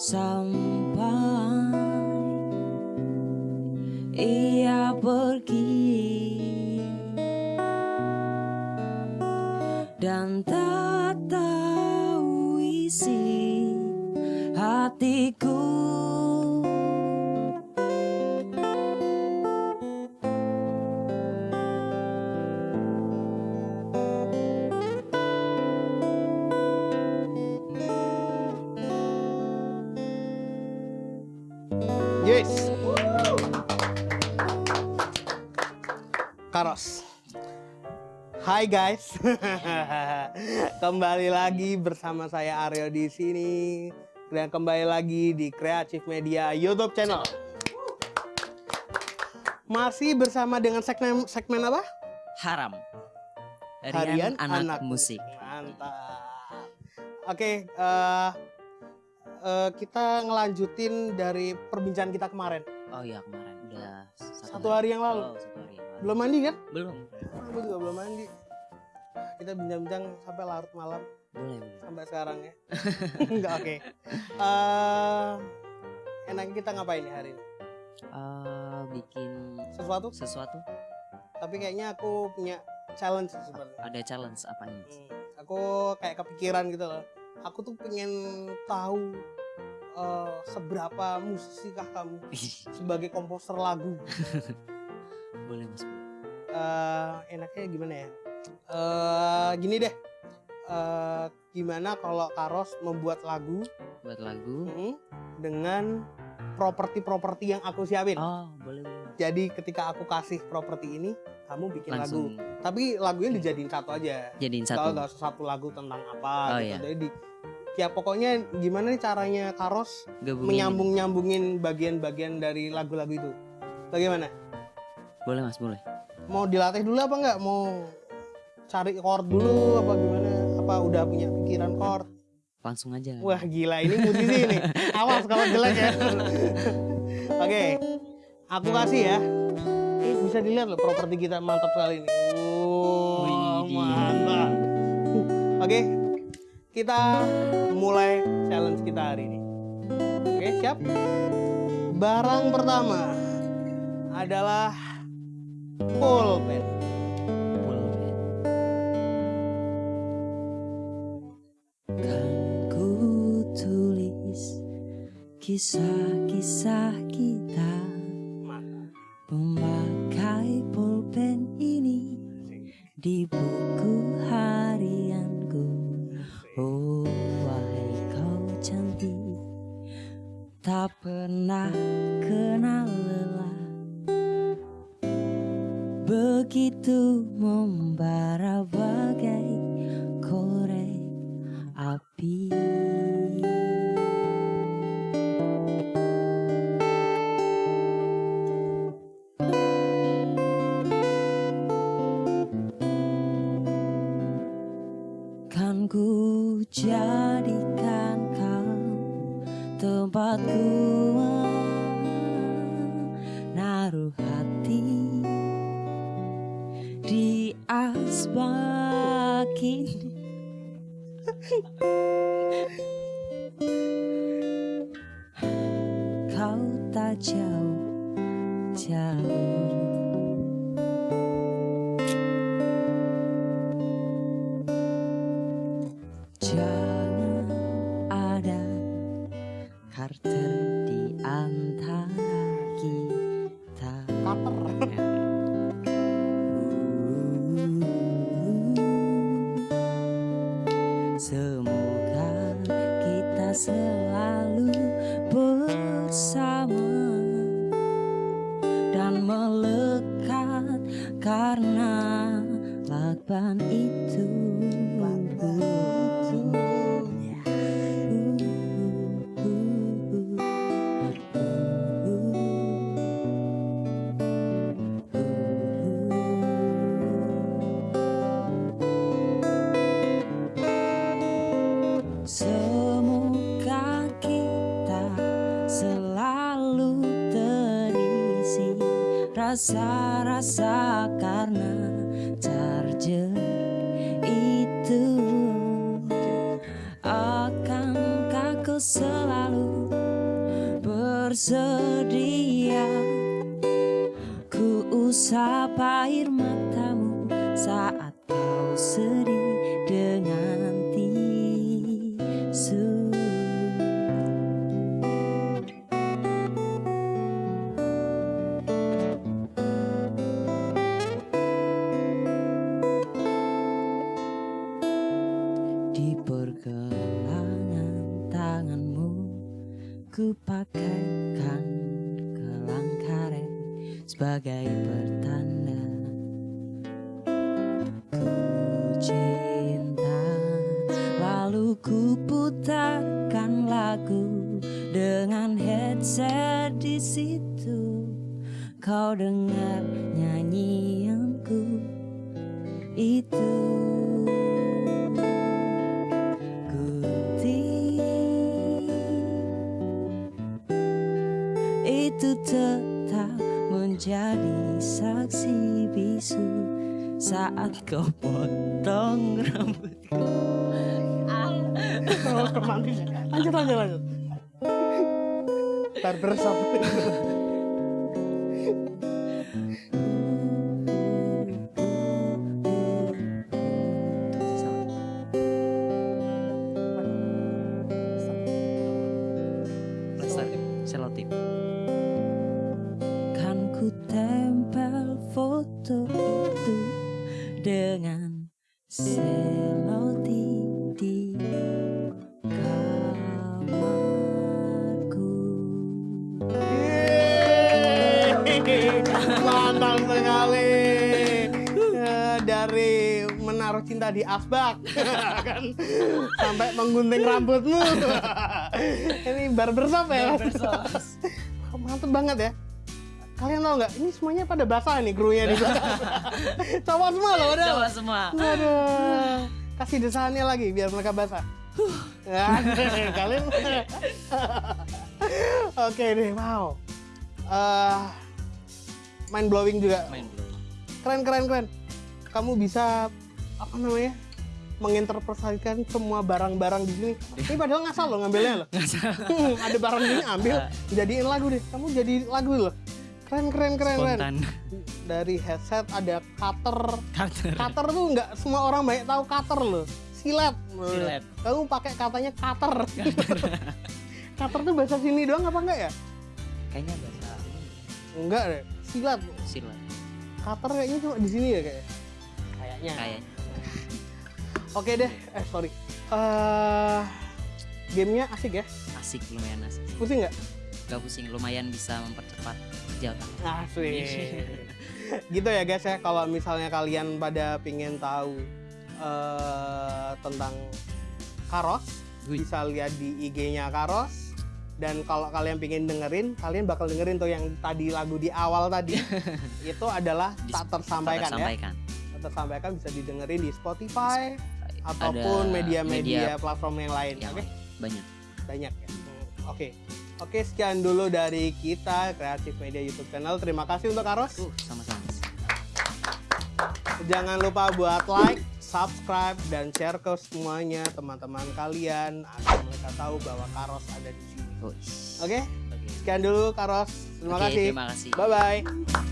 sampai ia pergi. Dan tak tahu isi hatiku Yes. Karos. Hai guys. kembali lagi bersama saya Aryo di sini dan kembali lagi di Creative Media YouTube channel. Masih bersama dengan segmen segmen apa? haram Harian anak, Anak musik Mantap. Oke, eh, eh, kita ngelanjutin dari perbincangan kita kemarin. oh iya kemarin udah satu, Satu hari yang lalu. Oh, satu hari yang lalu. Belum mandi kan? belum Aku juga belum mandi. Kita bincang-bincang sampai larut malam boleh boleh sampai sekarang ya. Enggak oke. Eh, enaknya kita ngapain nih hari ini? Eh, bikin Sesuatu? sesuatu Tapi kayaknya aku punya challenge sebenarnya. ada challenge apanya Hmm, aku kayak kepikiran gitu loh. Aku tuh pengen tahu eh, seberapa musisikah kamu sebagai komposer lagu. boleh mas eh enaknya gimana ya? eh gini deh. eh gimana kalau Karos membuat lagu buat lagu mm, dengan properti-properti yang aku siapin. oh boleh boleh Jadi ketika aku kasih properti ini, kamu bikin lagu. langsung Tapi lagunya dijadiin satu aja. jadiin satu usah satu lagu tentang apa Oh, gitu. iya. Jadi di ya pokoknya gimana nih caranya Karos Gabungin. menyambung-nyambungin bagian-bagian dari lagu-lagu itu. Bagaimana? boleh mas boleh Mau dilatih dulu apa nggak? Mau cari chord dulu apa gimana? Apa udah punya pikiran chord? langsung aja Wah gila ini musisi nih. Awas kalau jelek ya. Oke, aku kasih ya. Eh, bisa dilihat loh properti kita mantap sekali ini. Wow, mantap. Oke, kita mulai challenge kita hari ini. Oke, siap? Barang pertama adalah pulpen. Boleh. Kan ku tulis kisah-kisah kita Mantap. Memakai pulpen ini di buku pernah kenal lelah. Begitu membara bagai korek api. Kan ku jadikan tempatku naruh hati di asbak ini. Kau tak jauh jauh. Karena lakban itu. Semoga rasa-rasa karena charger itu. Akankah kau selalu bersedia Ku usap air Ku pakaikan gelang karet sebagai pertanda Ku cinta. Lalu ku putarkan lagu dengan headset di situ. Kau dengar nyanyianku. Itu itu tetap menjadi saksi bisu saat kau potong rambutku. Romantis. Lanjut, lanjut, lanjut. Barbershop. Selotip. Selotip di kamarku. Mantap sekali. Eh, Dari menaruh cinta di asbak kan sampai menggunting rambutmu. Ini barbershop ya. Mantep banget ya. Kalian tahu nggak? Ini semuanya pada basah nih krunya di. Cowok semua loh udah. Coba semua. Waduh. Kasih desainnya lagi biar mereka basah. Kalian. Oke deh, wow. Eh, mind blowing juga. Keren keren keren. Kamu bisa apa namanya? menginterpretasikan semua barang-barang di sini. Ini padahal ngasal loh ngambilnya loh. Hmm, ada barang ini ambil, jadiin lagu deh. Kamu jadi lagu loh. Keren keren keren keren. Spontan. Dari headset ada cutter. Cutter. Cutter tuh nggak semua orang banyak tahu cutter loh. Silet. Silet. Kamu pakai katanya cutter. cutter tuh bahasa sini doang apa enggak ya? Kayaknya bahasa Enggak deh. Silat. silat. Cutter kayaknya cuma di sini ya kayak. Kayaknya. Kayaknya. Oke deh. Eh sorry. Eh gamenya asik ya? Asik lumayan asik. Pusing nggak? Gak pusing, lumayan bisa mempercepat kerjaan. Asik. gitu ya guys ya. Kalau misalnya kalian pada pingin tahu eh tentang Karos, bisa lihat di IG-nya Karos. Dan kalau kalian pingin dengerin, kalian bakal dengerin tuh yang tadi lagu di awal tadi. itu adalah Di- tak tersampaikan ya. Tak tersampaikan bisa didengerin di Spotify ataupun media-media platform yang lain. Oke, banyak. banyak ya. Hmm, Oke. Oke, sekian dulu dari kita Kreatif Media YouTube channel. Terima kasih untuk Karos. Uh, sama-sama. Jangan lupa buat like, subscribe, dan share ke semuanya teman-teman kalian agar mereka tahu bahwa Karos ada di sini. Oke, sekian dulu Karos. Terima Oke, kasih. Terima kasih. Bye bye.